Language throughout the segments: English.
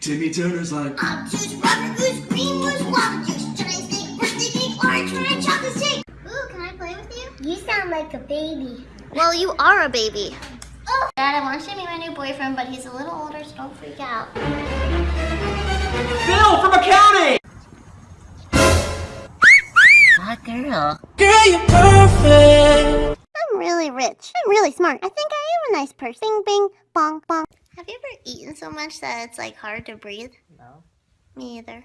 Timmy Turner's like, uh, Obtuse, rubber goose, green moose, water juice, giant snake, birthday cake, orange red chocolate shake. Ooh, can I play with you? You sound like a baby. Well, you are a baby. Oh. Dad, I want you to meet my new boyfriend, but he's a little older, so don't freak out. Bill from accounting! Hot girl. Girl, you're perfect! I'm really rich. I'm really smart. I think I am a nice person. Bing, bing, bong, bong. Have you ever eaten so much that it's like hard to breathe? No. Me either.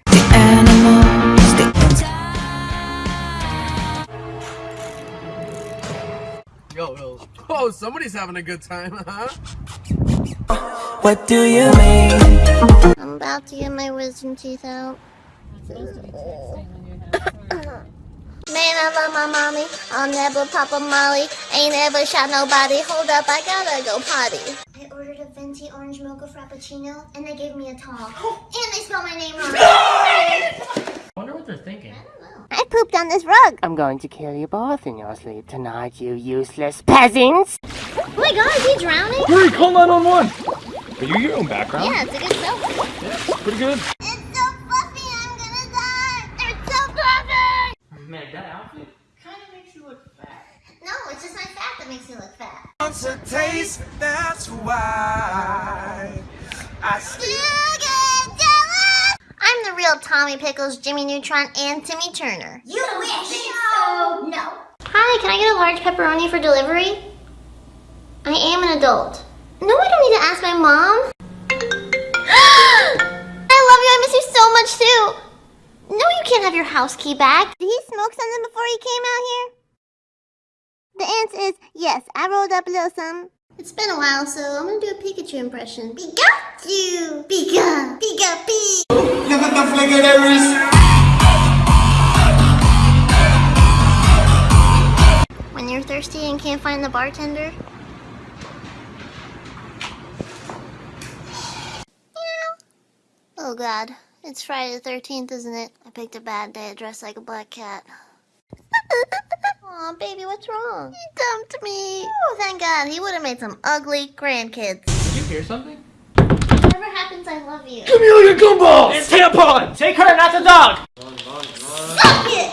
Yo, yo. Oh, somebody's having a good time, huh? What do you mean? I'm about to get my wisdom teeth out. Man, I love my mommy. I'll never pop a molly. Ain't ever shot nobody. Hold up, I gotta go potty. I ordered a venti orange mocha frappuccino, and they gave me a tall. And they spelled my name wrong. I wonder what they're thinking. I don't know. I pooped on this rug. I'm going to kill you both in your sleep tonight, you useless peasants! Oh my god, is he drowning? Hurry, call 911! Are you your own background? Yeah, it's a good selfie. Yeah, pretty good. It's so fluffy, I'm gonna die. It's so fluffy. Meg, that outfit kind of makes you look fat. No, it's just my fat that makes me look fat. Wants a taste, that's why I still get jealous. I'm the real Tommy Pickles, Jimmy Neutron, and Timmy Turner. You wish. So, no. Hi, can I get a large pepperoni for delivery? I am an adult. No, I don't need to ask my mom. I love you. I miss you so much too. No, you can't have your house key back. Did he smoke something before he came out here? The answer is yes. I rolled up a little something. It's been a while, so I'm gonna do a Pikachu impression. Pikachu! Pika! Pika! Pika! Look at the flick of that wrist. When you're thirsty and can't find the bartender. Oh god, it's Friday the 13th, isn't it? I picked a bad day to dress like a black cat. Aw, baby, what's wrong? He dumped me. Oh, thank god, he would have made some ugly grandkids. Did you hear something? Whatever happens, I love you. Give me all your gumballs! It's tampon! Take her, not the dog! Fuck it!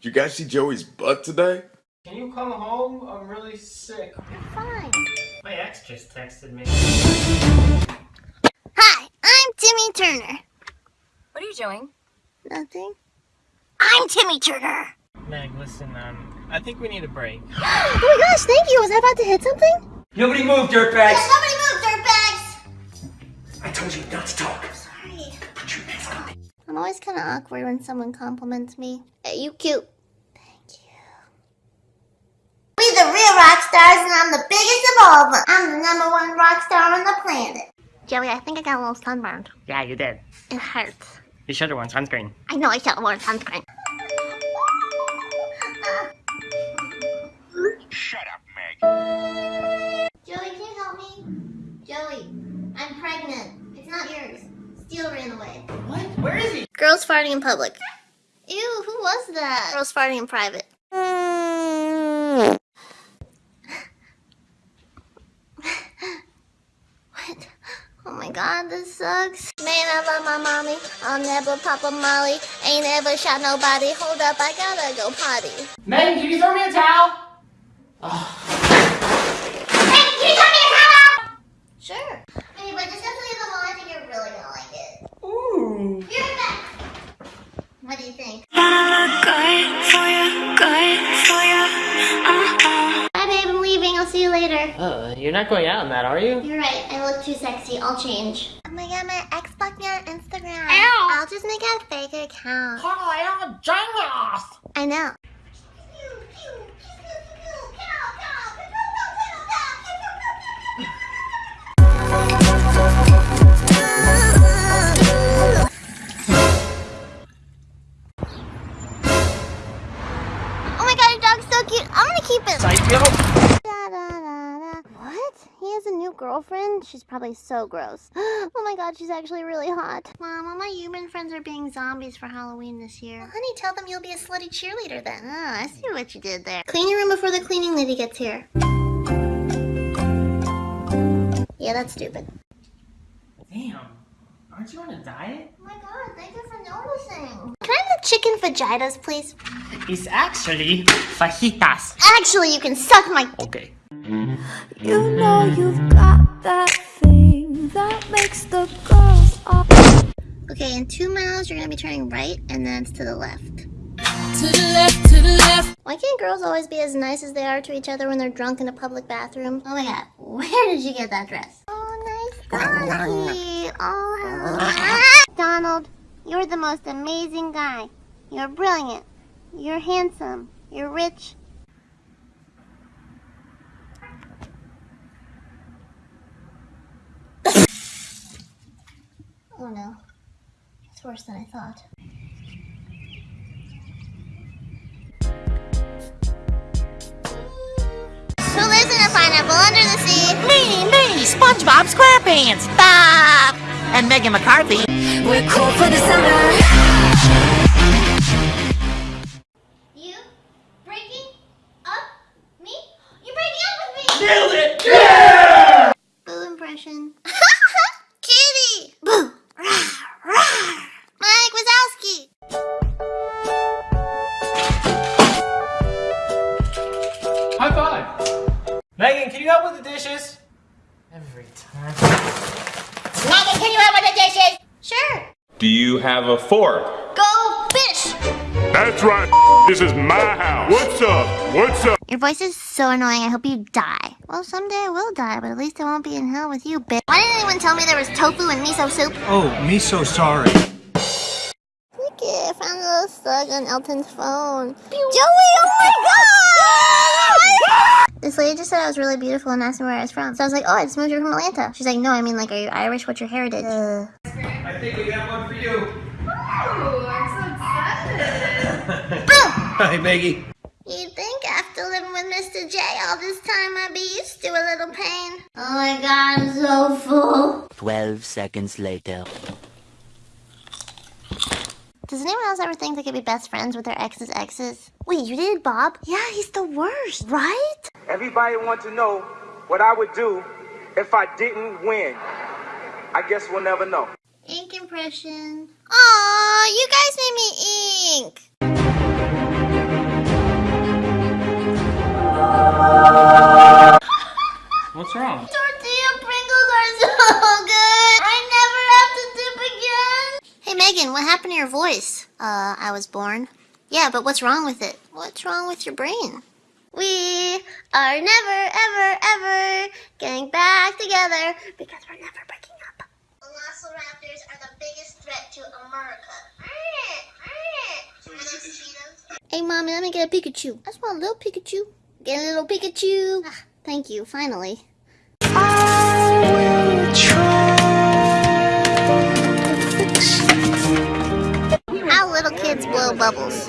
Did you guys see Joey's butt today? Can you come home? I'm really sick. You're fine. My ex just texted me. Hi, I'm Timmy Turner. What are you doing? Nothing. I'm Timmy Turner. Meg, listen, um, I think we need a break. Oh my gosh, thank you. Was I about to hit something? Nobody move, dirtbags! Yeah, nobody move, dirtbags! I told you not to talk. Sorry. Put your hands on me. I'm always kind of awkward when someone compliments me. Hey, you cute. Thank you. We the real rock stars, and I'm the biggest of all of them. I'm the number one rock star on the planet. Joey, I think I got a little sunburned. Yeah, you did. It hurts. You should have worn sunscreen. I know I should have worn sunscreen. Where is he? Girls farting in public. Ew, who was that? Girls farting in private. what? Oh my god, this sucks. Man, I love my mommy. I'll never pop a molly. Ain't ever shot nobody. Hold up, I gotta go potty. Meg, can you throw me a towel? Hey, can you tell me a towel? Sure. Hey, but just have to leave them all. I think you're really gonna like it. Ooh. Be right back. What do you think? I'm leaving. I'll see you later. Uh, you're not going out on that, are you? You're right. I look too sexy. I'll change. Oh my god, my ex blocked me on Instagram. Ow. I'll just make a fake account. Oh, you're genius! I know. Keep it. Psycho! Da, da, da, da. What? He has a new girlfriend? She's probably so gross. Oh my god, she's actually really hot. Mom, all my human friends are being zombies for Halloween this year. Well, honey, tell them you'll be a slutty cheerleader then. Oh, I see what you did there. Clean your room before the cleaning lady gets here. Yeah, that's stupid. Damn. Aren't you on a diet? Oh my god, thank you for noticing. Can I have the chicken fajitas, please? It's actually fajitas. Actually, you can suck my. Okay. You know you've got that thing that makes the girls all Okay, in two miles, you're gonna be turning right, and then it's to the left. to the left, to the left. Why can't girls always be as nice as they are to each other when they're drunk in a public bathroom? Oh my god, where did you get that dress? Oh, nice Donald. Oh, hello. Donald, you're the most amazing guy. You're brilliant. You're handsome. You're rich. oh no. It's worse than I thought. Who lives in a pineapple under the sea? Me, me, SpongeBob SquarePants, Bob, and Megan McCarthy. We're cool for the summer. Sure. Do you have a fork? Go fish! That's right. This is my house. What's up? What's up? Your voice is so annoying, I hope you die. Well, someday I will die, but at least I won't be in hell with you, bitch. Why didn't anyone tell me there was tofu and miso soup? Oh, me so sorry. Look it, I found a little slug on Elton's phone. Joey, oh my god! This lady just said I was really beautiful and asked me where I was from. So I was like, oh, I just moved here from Atlanta. She's like, no, I mean, like, are you Irish? What's your heritage? Uh, I think we got one for you. Ooh, I'm so excited. Hi, Maggie. You'd think after living with Mr. J all this time I'd be used to a little pain. Oh my god, I'm so full. 12 seconds later. Does anyone else ever think they could be best friends with their ex's exes? Wait, you did, Bob? Yeah, he's the worst, right? Everybody wants to know what I would do if I didn't win. I guess we'll never know. Ink impression. Aw, you guys made me ink. Was born. Yeah, but what's wrong with it? What's wrong with your brain? We are never, ever, ever getting back together because we're never breaking up. Velociraptors are the biggest threat to America. Hey, mommy, let me get a Pikachu. I just want a little Pikachu. Get a little Pikachu. Ah, thank you, finally. How little kids blow bubbles.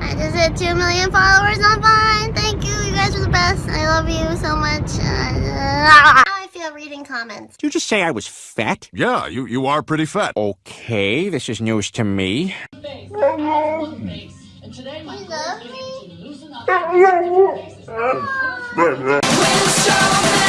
I just hit 2 million followers on Vine. Thank you. You guys are the best. I love you so much. Uh, how I feel reading comments. Did you just say I was fat? Yeah, you, you are pretty fat. Okay, this is news to me.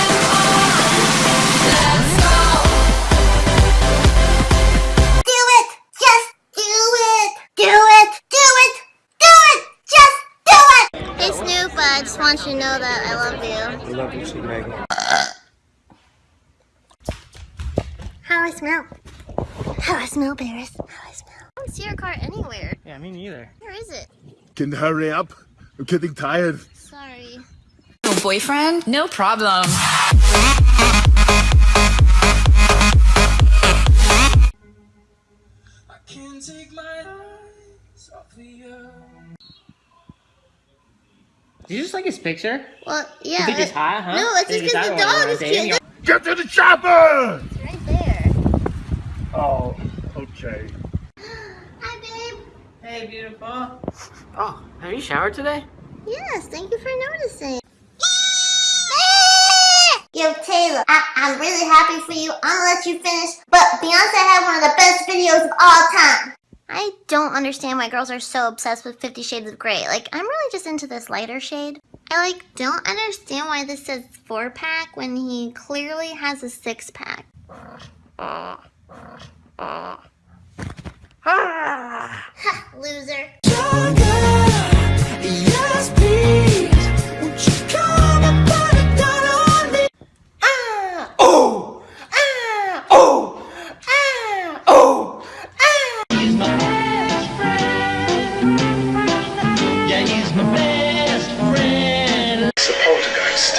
smell, Paris? How I smell? I don't see your car anywhere. Yeah, me neither. Where is it? Can you hurry up? I'm getting tired. Sorry. Oh, boyfriend? No problem. I can't take my eyes off of you. Did you just like his picture? Well, yeah. You think he's uh, hot, huh? No, it's just because the dog is cute. Get to the chopper! It's right there. Oh, okay. Hi, babe. Hey, beautiful. Oh, have you showered today? Yes, thank you for noticing. Yo, Taylor, I- I'm really happy for you. I'm gonna let you finish, but Beyonce had one of the best videos of all time. I don't understand why girls are so obsessed with Fifty Shades of Grey. Like, I'm really just into this lighter shade. I like don't understand why this says four pack when he clearly has a six pack. Ha, loser. Yes, please. Won't you come and put it down on me? Ah! Oh! Ah! Oh! Ah! Oh! He's my best friend. Yeah, he's my best friend. It's a poltergeist.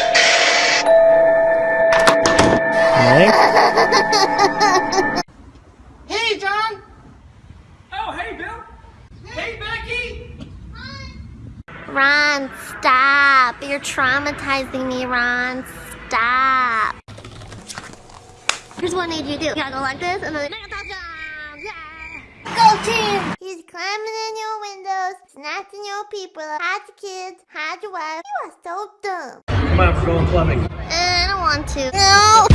Hey, John! Oh, hey, Bill! Hey, Becky! Ron, stop. You're traumatizing me, Ron. Stop. Here's what I need you to do. You gotta go like this and then yeah. Go team! He's climbing in your windows, snatching your people, hide your kids, hide your wife. You are so dumb. Come on, we're going clubbing. I don't want to. No!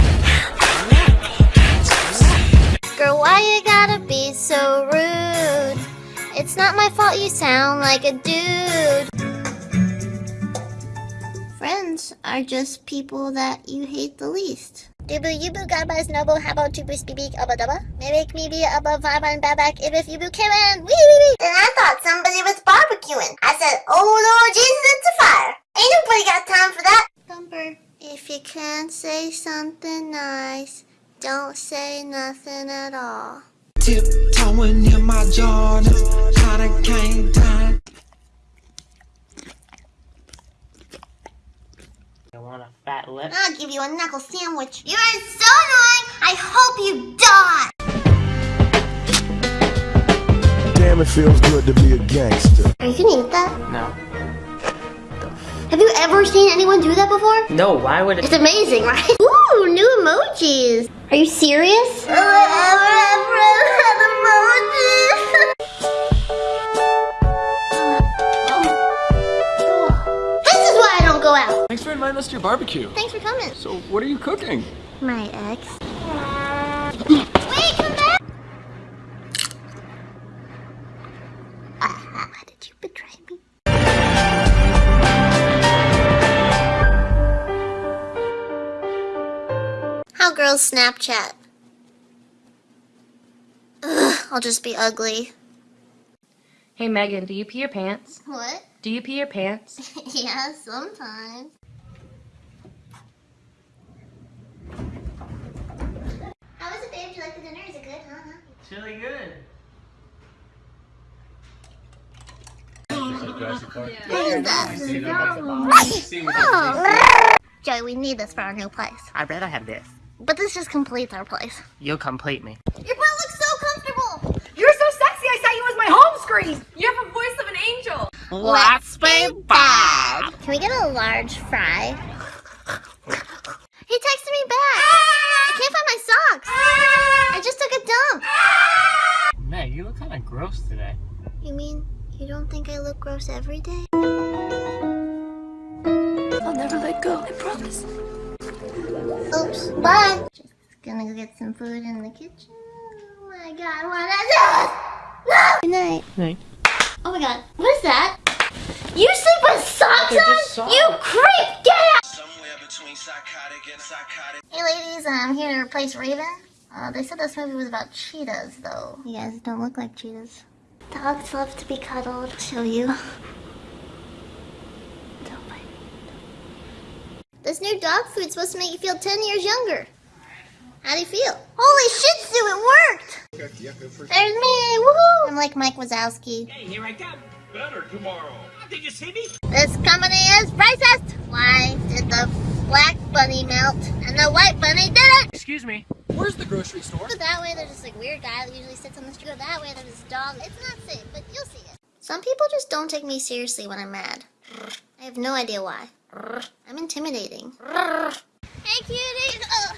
Girl, why you gotta be so rude? It's not my fault you sound like a dude. Friends are just people that you hate the least. Dubu yubu gaba snowbo habo tubu speak abba dubba. Make me be above five and back if you bu Wee wee wee. Then I thought somebody was barbecuing. I said, Oh Lord Jesus, it's a fire. Ain't nobody got time for that. Thumper, if you can't say something nice, don't say nothing at all. Tiptoeing in my Jordan, kinda came You want a fat lip? I'll give you a knuckle sandwich. You are so annoying. I hope you die. Damn, it feels good to be a gangster. Are you gonna eat that? No. Have you ever seen anyone do that before? No, why would it? It's amazing, right? Ooh, new emojis. Are you serious? Out. Thanks for inviting us to your barbecue. Thanks for coming. So, what are you cooking? My ex. Wait, come back. Ah, why did you betray me? How girls Snapchat. Ugh, I'll just be ugly. Hey Megan, do you pee your pants? What? Do you pee your pants? yeah, sometimes. How was it, babe? Did you like the dinner? Is it good, huh? It's really good. Oh. Joey, we need this for our new place. I'd rather have this. But this just completes our place. You'll complete me. Your butt looks so comfortable. You're so sexy, I saw you as my home screen. You have a voice of an angel. Let's be bad. Can we get a large fry? He texted me back. I can't find my socks. I just took a dump. Meg, you look kind of gross today. You mean you don't think I look gross every day? I'll never let go, I promise. Oops, bye. Just gonna go get some food in the kitchen. Oh my god, what is this? No! Good night. Night. Oh my god, what is that? You sleep with socks on? socks. You creep! Get out! Somewhere between psychotic and psychotic. Hey ladies, I'm here to replace Raven. Uh, they said this movie was about cheetahs, though. You guys don't look like cheetahs. Dogs love to be cuddled. I'll show you. Don't bite. This new dog food's supposed to make you feel 10 years younger. How do you feel? Holy shit, Sue, it worked! There's me! Woohoo! I'm like Mike Wazowski. Hey, here I come. Better tomorrow. Did you see me? This company is racist! Why did the black bunny melt and the white bunny didn't? Excuse me. Where's the grocery store? Go that way, there's this like weird guy that usually sits on the street. Go that way, there's this dog. It's not safe, but you'll see it. Some people just don't take me seriously when I'm mad. I have no idea why. I'm intimidating. Hey, cutie! Ugh.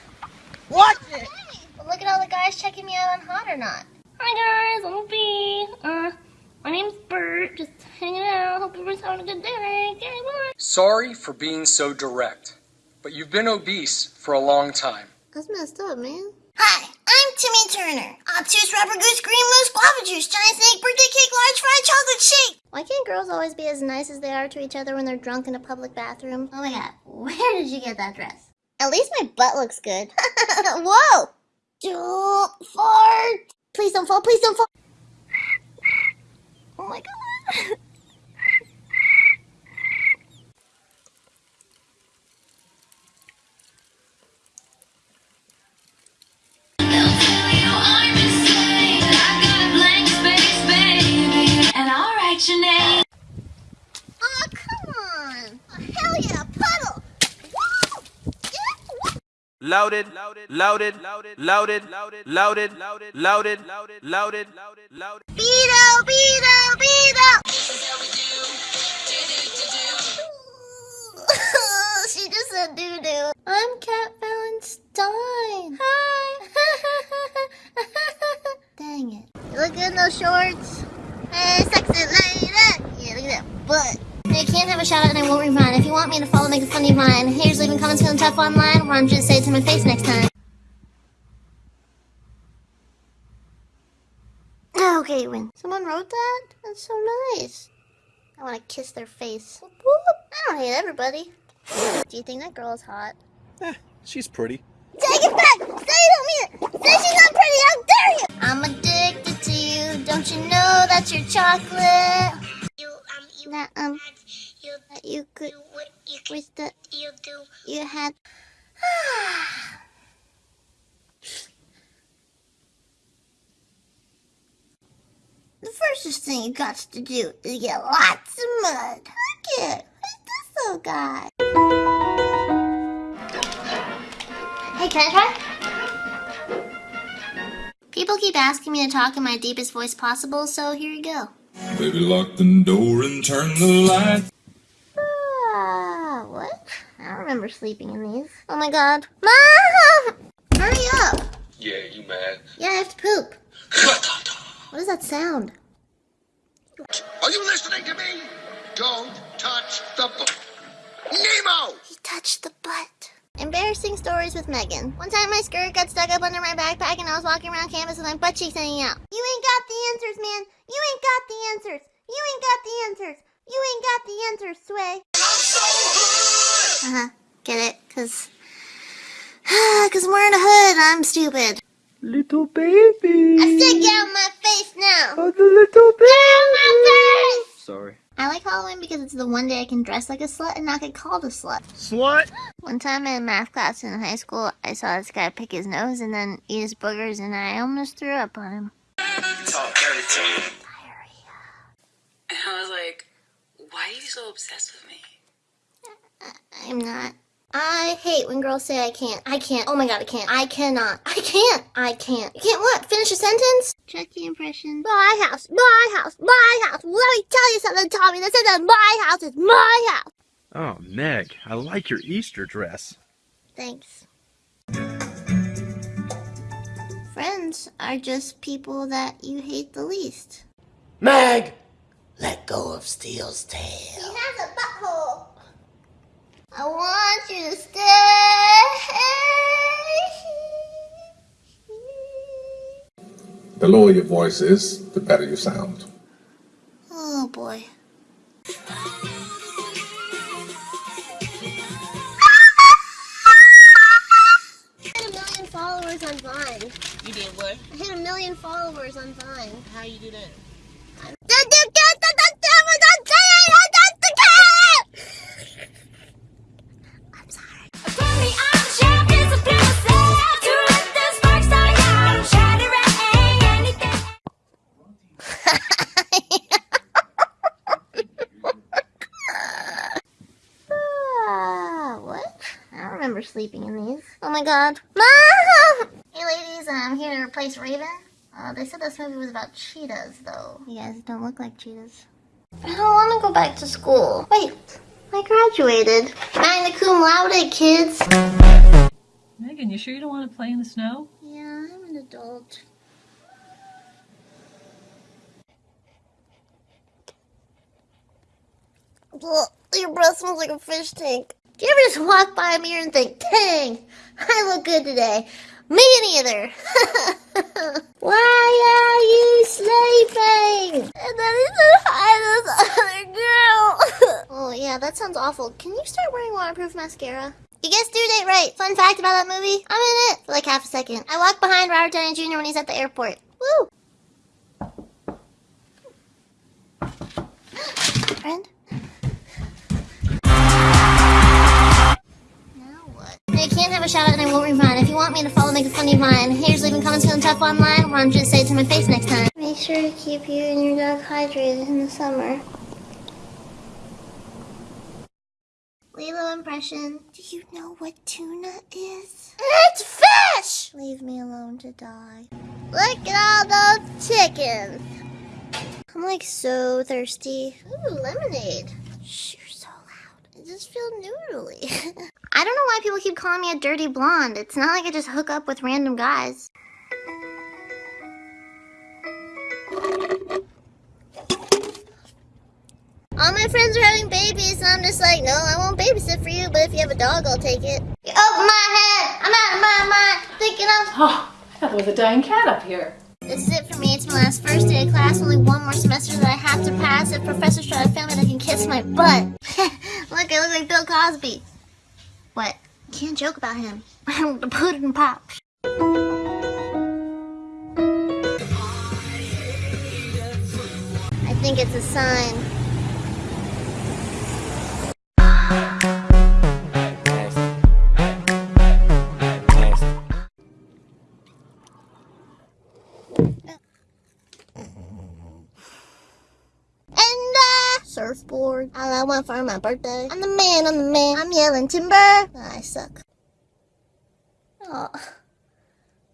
Watch it! But look at all the guys checking me out on Hot or Not. Hi guys, I'm B. Uh, my name's Bert. Just hanging out. Hope everyone's having a good day. Okay, bye. Sorry for being so direct, but you've been obese for a long time. That's messed up, man. Hi, I'm Timmy Turner. Obtuse rubber goose, green moose, guava juice, giant snake, birthday cake, large fried chocolate shake. Why can't girls always be as nice as they are to each other when they're drunk in a public bathroom? Oh my god, where did you get that dress? At least my butt looks good. Whoa! Don't fart! Please don't fall, please don't fall. Oh my god. louded, louded, louded, louded, louded, louded, louded. Beto, Beto, Beto. This is how we do. Do do do do. she just said doo doo. I'm Cat Valentine. Hi. Dang it. Look at those shorts. Hey, sexy lady. Yeah, look at that butt. I can't have a shout out and I won't read mine. If you want me to follow, make a funny vine. Here's leaving comments feeling tough online. Why I'm just say it to my face next time? Oh, okay, win. Someone wrote that? That's so nice. I want to kiss their face. Whoop, whoop. I don't hate everybody. Do you think that girl is hot? Eh, she's pretty. Take it back! That you what you could, wish that you do, you had. the first thing you got to do is get lots of mud. Look! Who's this little guy? Hey, can I try? People keep asking me to talk in my deepest voice possible, so here you go. Baby, lock the door and turn the light. What? I don't remember sleeping in these. Oh my god. Mom! Hurry up! Yeah, you mad? Yeah, I have to poop. What is that sound? Are you listening to me? Don't touch the butt. Nemo! He touched the butt. Embarrassing stories with Megan. One time my skirt got stuck up under my backpack and I was walking around campus with my butt cheeks hanging out. You ain't got the answers, man. You ain't got the answers. You ain't got the answers. You ain't got the answers, Sway. Uh-huh. Get it? Cause... Cause I'm wearing a hood. I'm stupid. Little baby. I said get out of my face now. Oh, the little baby. Get out of my face! Sorry. I like Halloween because it's the one day I can dress like a slut and not get called a slut. Slut? One time in math class in high school, I saw this guy pick his nose and then eat his boogers, and I almost threw up on him. Talk dirty to me. And I was like, why are you so obsessed with me? I'm not. I hate when girls say I can't. I can't. Oh my god, I can't. I cannot. I can't. I can't. You can't what? Finish a sentence? Check the impression. My house. My house. My house. Let me tell you something, Tommy. This isn't my house. It's my house. Oh, Meg, I like your Easter dress. Thanks. Friends are just people that you hate the least. Meg! Let go of Steel's tail. He has a butthole. I want you to stay. The lower your voice is, the better you sound. About cheetahs, though. You guys don't look like cheetahs. I don't want to go back to school. Wait, I graduated. Magna cum laude, kids. Megan, you sure you don't want to play in the snow? Yeah, I'm an adult. Ugh, your breath smells like a fish tank. Do you ever just walk by a mirror and think, dang, I look good today? Me neither. Why are you sleeping? And then he's gonna hide this other girl. oh yeah, that sounds awful. Can you start wearing waterproof mascara? You guessed due date right. Fun fact about that movie, I'm in it for like half a second. I walk behind Robert Downey Jr. when he's at the airport. Woo! Friend? Can't have a shout out and I won't rewind. If you want me to follow, make a funny vine. Here's leaving comments feeling tough online. Why don't you just say it to my face next time? Make sure to keep you and your dog hydrated in the summer. Lilo impression. Do you know what tuna is? It's fish! Leave me alone to die. Look at all those chickens. I'm like so thirsty. Ooh, lemonade. Shh, you're so loud. I just feel noodly. I don't know why people keep calling me a dirty blonde. It's not like I just hook up with random guys. All my friends are having babies, and I'm just like, no, I won't babysit for you, but if you have a dog, I'll take it. Over my head! I'm out of my mind, thinking of... Oh, I there was a dying cat up here. This is it for me. It's my last first day of class. Only one more semester that I have to pass. If professors try to fail me, they can kiss my butt. look, I look like Bill Cosby. What? Can't joke about him. the pudding pops. I think it's a sign. Surfboard. All I want for my birthday. I'm the man, I'm the man. I'm yelling timber. Ah, I suck. Oh. Man,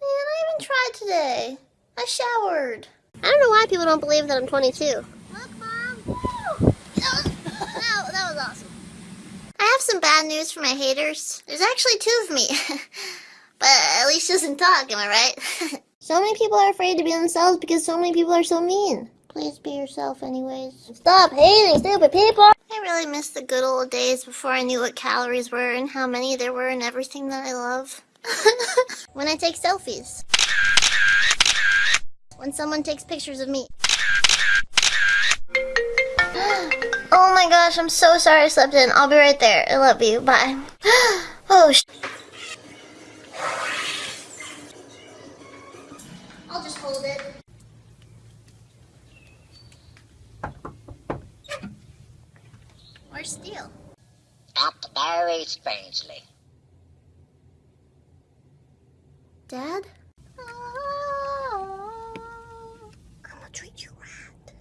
I even tried today. I showered. I don't know why people don't believe that I'm 22. Look, Mom. Woo! That was, that, that was awesome. I have some bad news for my haters. There's actually two of me. but at least she doesn't talk, am I right? so many people are afraid to be themselves because so many people are so mean. Please be yourself anyways. Stop hating stupid people! I really miss the good old days before I knew what calories were and how many there were and everything that I love. when I take selfies. When someone takes pictures of me. oh my gosh, I'm so sorry I slept in. I'll be right there. I love you. Bye. oh, sh I'll just hold it. Or steal. Acted very strangely. Dad? I'm gonna treat you right.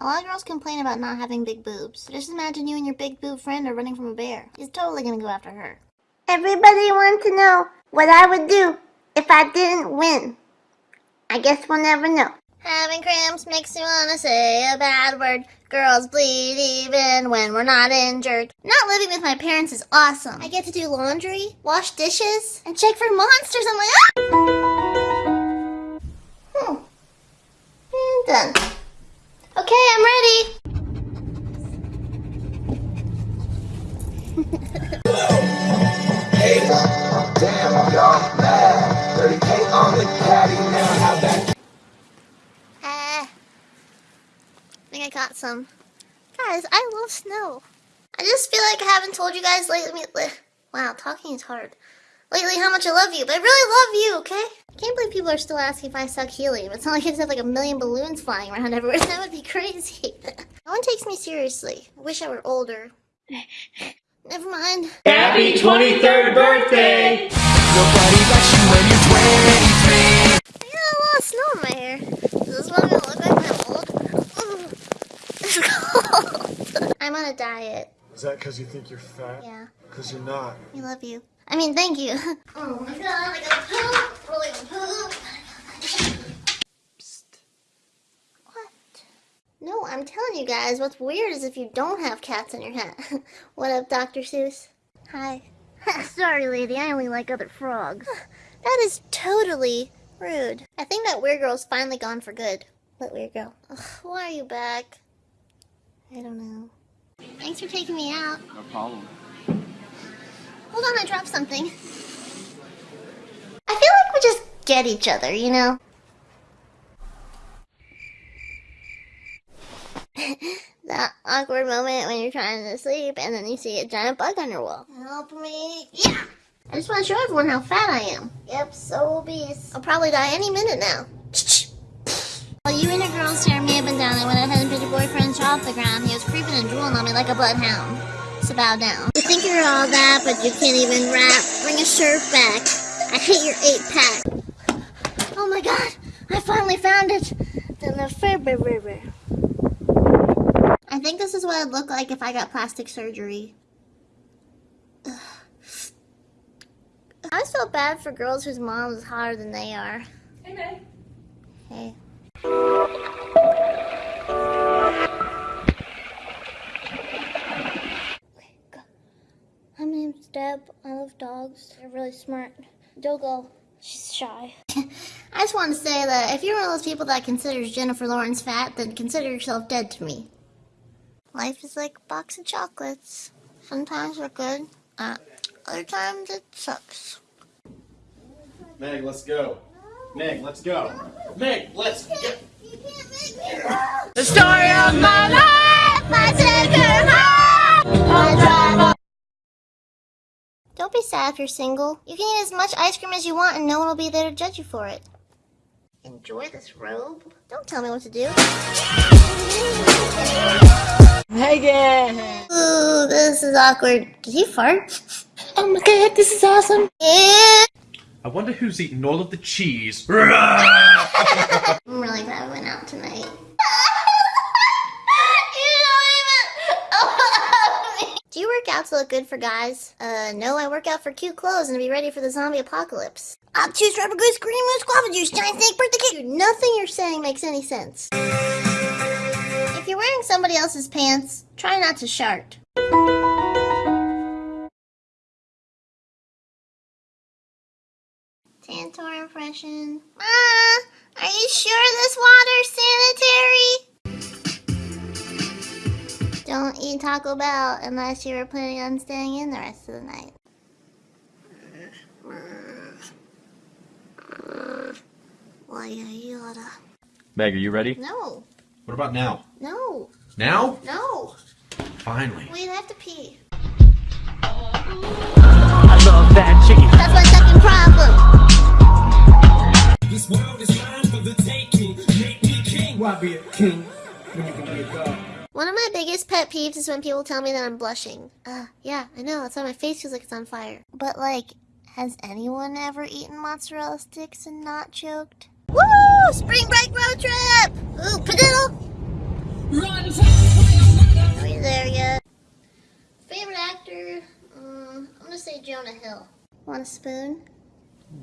A lot of girls complain about not having big boobs. Just imagine you and your big boob friend are running from a bear. He's totally gonna go after her. Everybody wants to know what I would do if I didn't win. I guess we'll never know. Having cramps makes me wanna say a bad word. Girls bleed even when we're not injured. Not living with my parents is awesome. I get to do laundry, wash dishes, and check for monsters. I'm like, ah! Hmm. And done. Okay, I'm ready. Ah. I think I got some. Guys, I love snow. I just feel like I haven't told you guys lately. Wow, talking is hard. Lately, how much I love you, but I really love you, okay? I can't believe people are still asking if I suck helium. It's not like I just have like a million balloons flying around everywhere. That would be crazy. no one takes me seriously. I wish I were older. Never mind. Happy 23rd birthday! Nobody likes you when you're 23. I got a lot of snow in my hair. Is this what I'm look like when old? It's cold. I'm on a diet. Is that because you think you're fat? Yeah. Because you're not. I love you. I mean, thank you. Oh my god, I gotta poop. Oh, really gotta poop. What? No, I'm telling you guys, what's weird is if you don't have cats in your hat. what up, Dr. Seuss? Hi. Sorry, lady, I only like other frogs. That is totally rude. I think that weird girl's finally gone for good. What weird girl? Ugh, why are you back? I don't know. Thanks for taking me out. No problem. Hold on, I dropped something. I feel like we just get each other, you know? that awkward moment when you're trying to sleep and then you see a giant bug on your wall. Help me. Yeah! I just want to show everyone how fat I am. Yep, so obese. I'll probably die any minute now. While you and your girls stare me up and down, I went ahead and picked your boyfriend's jaw off the ground. He was creeping and drooling on me like a bloodhound. So bow down. You think you're all that, but you can't even rap. Bring a shirt back. I hate your eight pack. Oh my god, I finally found it. The Lefebvre River. I think this is what it'd look like if I got plastic surgery. I always felt bad for girls whose moms is hotter than they are. Hey. Hey. My name's Deb. I love dogs. They're really smart. Dogal, she's shy. I just want to say that if you're one of those people that considers Jennifer Lawrence fat, then consider yourself dead to me. Life is like a box of chocolates. Sometimes they're good, uh, other times it sucks. Meg, let's go. Meg, let's go. Meg, let's go. The story of my life, her home. Don't be sad if you're single. You can eat as much ice cream as you want and no one will be there to judge you for it. Enjoy this robe. Don't tell me what to do. Megan! Ooh, this is awkward. Did he fart? Oh my god, this is awesome! Yeah. I wonder who's eating all of the cheese. I'm really glad we went out tonight. Do you work out to look good for guys? Uh, no, I work out for cute clothes and to be ready for the zombie apocalypse. I'll choose rubber goose, green moose, guava juice, giant snake, birthday cake. Dude, nothing you're saying makes any sense. You're wearing somebody else's pants, try not to shart. Tantor impression. Ma, are you sure this water's sanitary? Don't eat Taco Bell unless you were planning on staying in the rest of the night. Why you oughta. Meg, are you ready? No, What about now? no, Now? no. Finally. We have to pee. I love that chicken. That's my second problem. This world is mine for the taking. Make me king. Why be a king when you can be a god? One of my biggest pet peeves is when people tell me that I'm blushing. Uh, yeah, I know, that's why my face feels like it's on fire. But like, has anyone ever eaten mozzarella sticks and not choked? Woo! Spring break road trip! Ooh, padiddle! Are we there yet? Favorite actor? Um, I'm gonna say Jonah Hill. Want a spoon?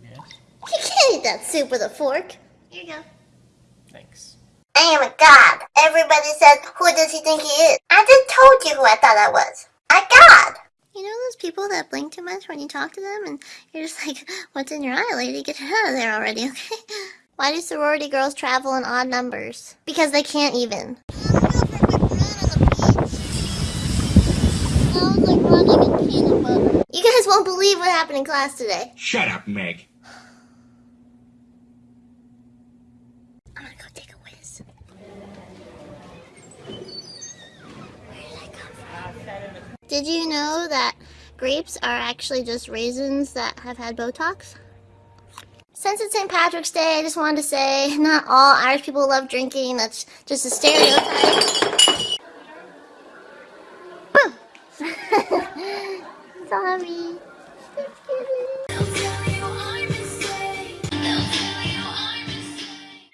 Yes. You can't eat that soup with a fork. Here you go. Thanks. I am a god. Everybody says, who does he think he is? I just told you who I thought I was. A god. You know those people that blink too much when you talk to them and you're just like, what's in your eye, lady? Get out of there already, okay? Why do sorority girls travel in odd numbers? Because they can't even. You guys won't believe what happened in class today. Shut up, Meg. I'm gonna go take a whiz. Did you know that grapes are actually just raisins that have had Botox? Since it's St. Patrick's Day, I just wanted to say not all Irish people love drinking. That's just a stereotype. Sorry.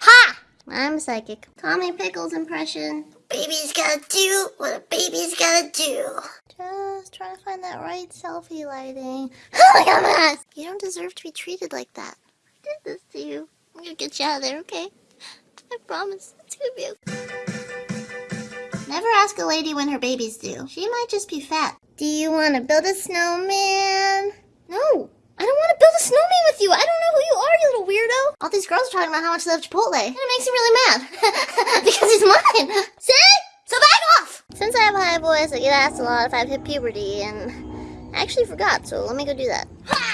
Ha! I'm psychic. Tommy Pickles impression. Baby's gotta do what a baby's gotta do. Just trying to find that right selfie lighting. Oh my god! You don't deserve to be treated like that. This to you. I'm gonna get you out of there, okay? I promise. It's gonna be okay. Never ask a lady when her baby's due. She might just be fat. Do you want to build a snowman? No. I don't want to build a snowman with you. I don't know who you are, you little weirdo. All these girls are talking about how much they love Chipotle. And it makes me really mad. because he's mine. See? So back off. Since I have a high voice, I get asked a lot if I've hit puberty, and I actually forgot, so let me go do that. Ah!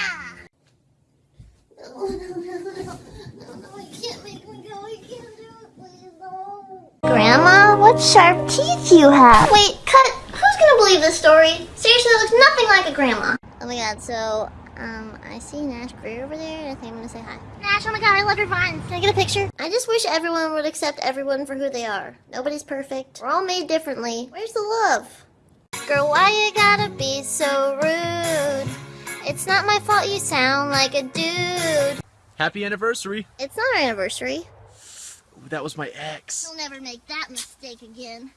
No, no, no, no, no, no, you can't make me go, you can't do it, please, no. Grandma, what sharp teeth you have. Wait, cut. Who's gonna believe this story? Seriously, it looks nothing like a grandma. Oh my god, so, um, I see Nash Grier over there, and I think I'm gonna say hi. Nash, oh my god, I love your vines. Can I get a picture? I just wish everyone would accept everyone for who they are. Nobody's perfect. We're all made differently. Where's the love? Girl, why you gotta be so rude? It's not my fault you sound like a dude. Happy anniversary. It's not our anniversary. Ooh, that was my ex. You'll never make that mistake again.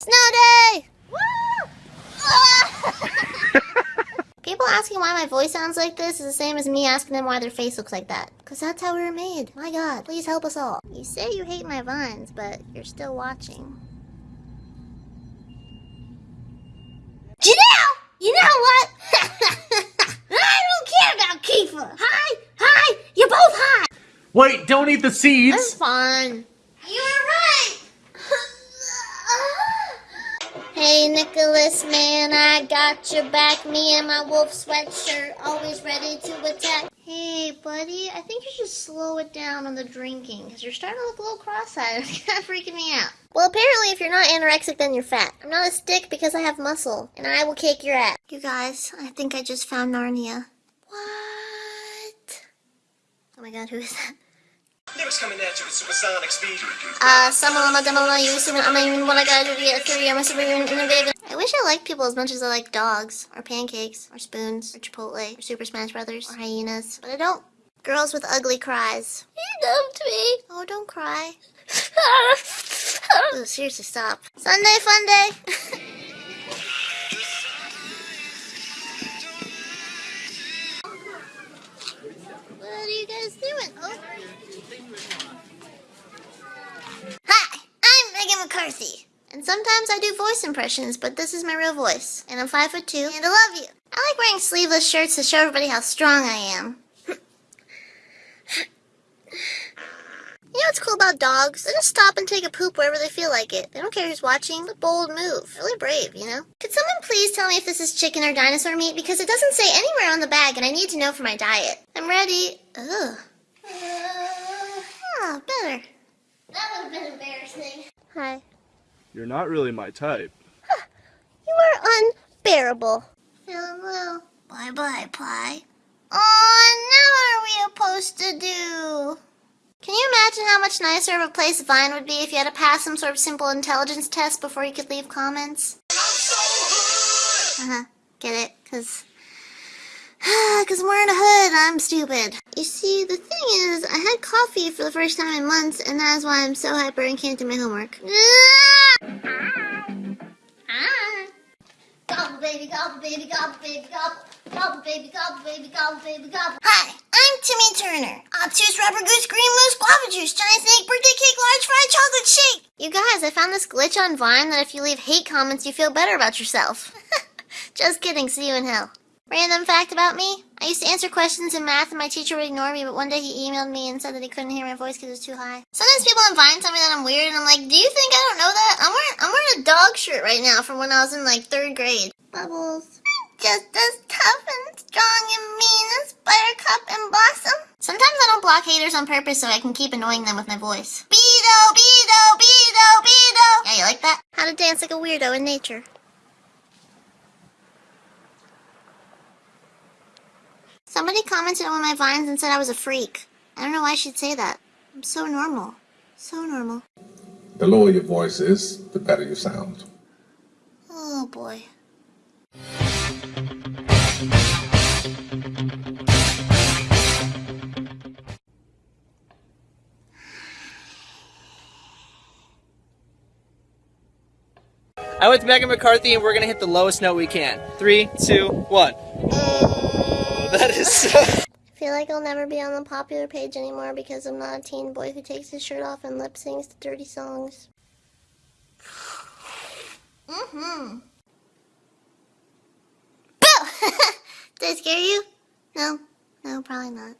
Snow day! Woo! People asking why my voice sounds like this is the same as me asking them why their face looks like that. Cause that's how we were made. My god, please help us all. You say you hate my vines, but you're still watching. Janelle! You know what? I don't care about Kiefer. Hi, hi, you're both hi. Wait, don't eat the seeds. That's fine. You're right. hey, Nicholas, man, I got your back. Me and my wolf sweatshirt, always ready to attack. Hey, buddy, I think you should slow it down on the drinking, because you're starting to look a little cross-eyed. It's kind of freaking me out. Well, apparently if you're not anorexic, then you're fat. I'm not a stick because I have muscle, and I will kick your ass. You guys, I think I just found Narnia. What? Oh my god, who is that? Lyrics coming at you with supersonic speed. Uh, some of them are demo, you assuming I mean, what I gotta do to get through, I'm a super innovative. I wish I liked people as much as I like dogs, or pancakes, or spoons, or Chipotle, or Super Smash Brothers, or hyenas, but I don't. Girls with ugly cries. You dumped me. Oh, don't cry. oh, seriously, stop. Sunday fun day. what are you guys doing? Oh. Hi, I'm Megan McCarthy. And sometimes I do voice impressions, but this is my real voice. And I'm five foot two, and I love you. I like wearing sleeveless shirts to show everybody how strong I am. You know what's cool about dogs? They just stop and take a poop wherever they feel like it. They don't care who's watching. It's a bold move. Really brave, you know? Could someone please tell me if this is chicken or dinosaur meat? Because it doesn't say anywhere on the bag and I need to know for my diet. I'm ready. Ugh. Uh, oh, better. That would have been embarrassing. Hi. You're not really my type. You are unbearable. Feeling low. Bye-bye, pie. Oh, now what are we supposed to do? Can you imagine how much nicer of a place Vine would be if you had to pass some sort of simple intelligence test before you could leave comments? Uh-huh. Get it? Cause... Cause I'm wearing a hood, I'm stupid. You see, the thing is, I had coffee for the first time in months, and that is why I'm so hyper and can't do my homework. Gobble baby, gobble baby, gobble baby, gobble. Gobble baby, gobble baby, gobble baby, gobble. Hi, I'm Timmy Turner. Obtuse rubber goose, green moose, guava juice, giant snake, birthday cake, large fried chocolate shake. You guys, I found this glitch on Vine that if you leave hate comments, you feel better about yourself. Just kidding, see you in hell. Random fact about me, I used to answer questions in math and my teacher would ignore me, but one day he emailed me and said that he couldn't hear my voice because it was too high. Sometimes people on Vine tell me that I'm weird and I'm like, do you think I don't know that? I'm wearing, I'm wearing a dog shirt right now from when I was in like third grade. Bubbles. Just as tough and strong and mean as Buttercup and Blossom. Sometimes I don't block haters on purpose so I can keep annoying them with my voice. Beto, Beto, Beto, Beto. Yeah, you like that? How to dance like a weirdo in nature. Somebody commented on one of my vines and said I was a freak. I don't know why she'd say that. I'm so normal. So normal. The lower your voice is, the better you sound. Oh boy. I went to Megan McCarthy and we're gonna hit the lowest note we can. Three, two, one. Uh, Oh, that is so. I feel like I'll never be on the popular page anymore because I'm not a teen boy who takes his shirt off and lip sings to dirty songs. Mm-hmm. Boo! Did I scare you? No. No, probably not.